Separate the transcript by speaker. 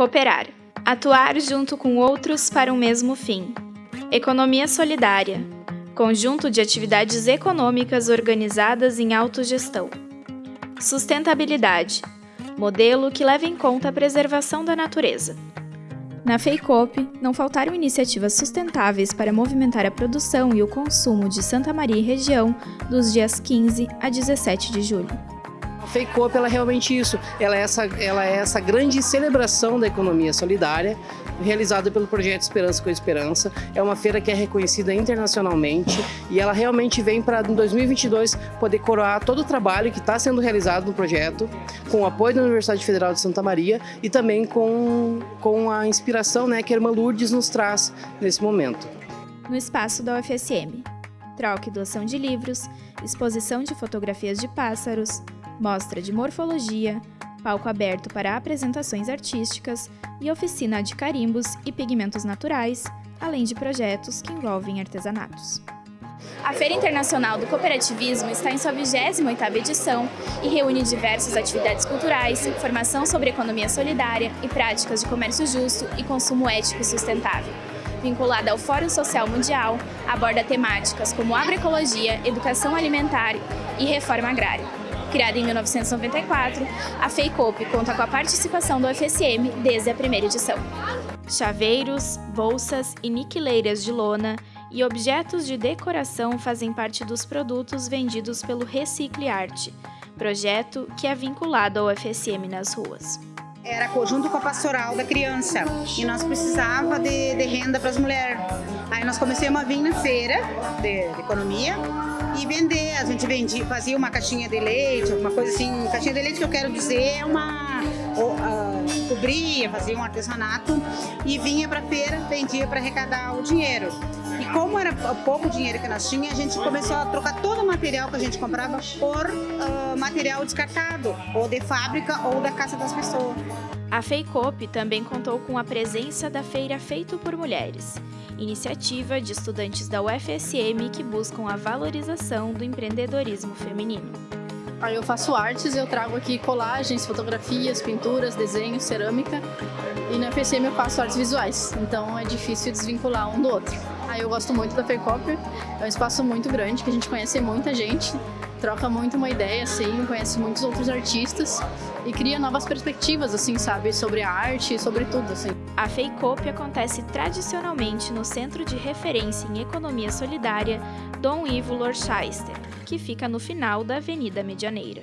Speaker 1: Cooperar. Atuar junto com outros para um mesmo fim. Economia solidária. Conjunto de atividades econômicas organizadas em autogestão. Sustentabilidade. Modelo que leva em conta a preservação da natureza. Na FEICOP, não faltaram iniciativas sustentáveis para movimentar a produção e o consumo de Santa Maria e região dos dias 15 a 17 de julho.
Speaker 2: Fake ela é realmente isso, ela é essa, ela é essa grande celebração da economia solidária realizada pelo projeto Esperança com Esperança. É uma feira que é reconhecida internacionalmente e ela realmente vem para em 2022 poder coroar todo o trabalho que está sendo realizado no projeto, com o apoio da Universidade Federal de Santa Maria e também com, com a inspiração né, que a irmã Lourdes nos traz nesse momento.
Speaker 1: No espaço da UFSM, troca e doação de livros, exposição de fotografias de pássaros, mostra de morfologia, palco aberto para apresentações artísticas e oficina de carimbos e pigmentos naturais, além de projetos que envolvem artesanatos. A Feira Internacional do Cooperativismo está em sua 28ª edição e reúne diversas atividades culturais, formação sobre economia solidária e práticas de comércio justo e consumo ético e sustentável. Vinculada ao Fórum Social Mundial, aborda temáticas como agroecologia, educação alimentar e reforma agrária. Criada em 1994, a FEICOP conta com a participação do UFSM desde a primeira edição. Chaveiros, bolsas e niquileiras de lona e objetos de decoração fazem parte dos produtos vendidos pelo Recicle Arte, projeto que é vinculado ao UFSM nas ruas.
Speaker 3: Era conjunto com a pastoral da criança e nós precisava de, de renda para as mulheres. Aí nós começamos a vir na feira de, de economia e vender. A gente vendia, fazia uma caixinha de leite, alguma coisa assim. Caixinha de leite que eu quero dizer é uma. Uh, cobria, fazia um artesanato e vinha para feira, vendia para arrecadar o dinheiro. E como era pouco dinheiro que nós tínhamos, a gente começou a trocar todo o material que a gente comprava por uh, material descartado, ou de fábrica ou da casa das pessoas.
Speaker 1: A FEICOP também contou com a presença da Feira Feito por Mulheres, iniciativa de estudantes da UFSM que buscam a valorização do empreendedorismo feminino.
Speaker 4: Eu faço artes, eu trago aqui colagens, fotografias, pinturas, desenhos, cerâmica. E na UFSM eu faço artes visuais, então é difícil desvincular um do outro. Eu gosto muito da FEICOP, é um espaço muito grande que a gente conhece muita gente, troca muito uma ideia, assim, conhece muitos outros artistas e cria novas perspectivas, assim, sabe, sobre a arte sobre tudo, assim.
Speaker 1: A FEICOP acontece tradicionalmente no Centro de Referência em Economia Solidária Dom Ivo Lorchester, que fica no final da Avenida Medianeira.